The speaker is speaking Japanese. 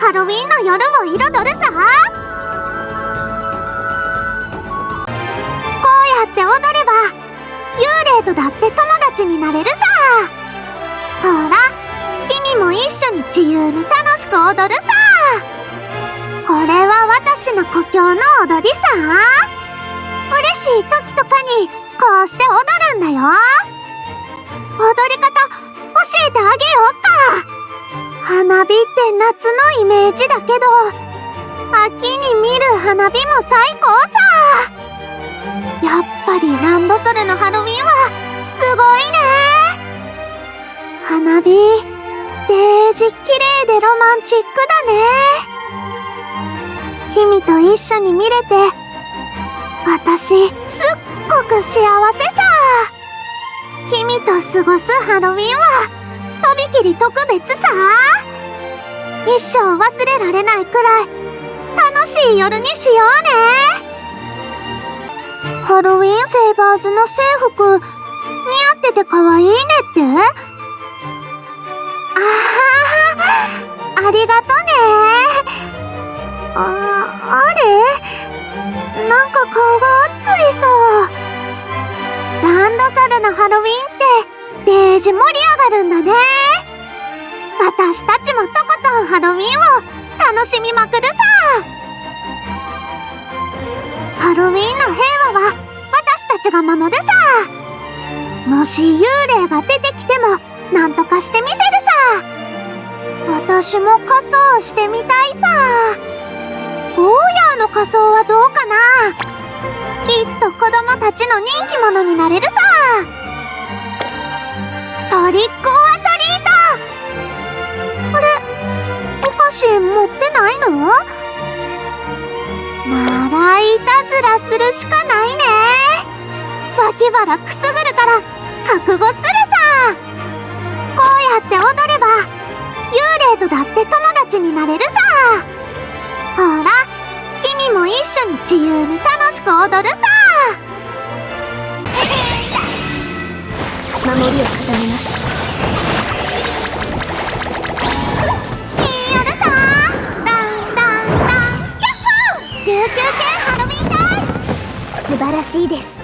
ハロウィンの夜を彩るさ。こうやって踊れば幽霊とだって友達になれるさ。ほら君も一緒に自由に楽しく踊るさ。これは私の故郷の踊りさ。嬉しい時とかにこうして踊るんだよ。踊り方教えてあげようか。花火って夏のイメージだけど秋に見る花火も最高さ。やっぱりランドソルのハロウィンはすごいね。花火デージ綺麗でロマンチックだね。君と一緒に見れて私すっごく幸せさ。君と過ごすハロウィンはとびきり特別さ。一生忘れられないくらい楽しい夜にしようねハロウィンセーバーズの制服似合ってて可愛いねってああありがとねあ、あれ？なんか顔が熱いさ。ランドソルのハロウィンって、デージ盛り上がるんだね。私たちもとことんハロウィンを楽しみまくるさ。ハロウィンの平和は私たちが守るさ。もし幽霊が出てきても、なんとかしてみせるさ。私も仮装してみたいさ。ゴーヤーの仮装はどうかなきっと子供たちの人気者になれるさトリックオ持ってないの？ならいたずらするしかないね。脇腹くすぐるから覚悟するさ。こうやって踊れば幽霊とだって友達になれるさ。ほら君も一緒に自由に楽しく踊るさ。晴らしいです。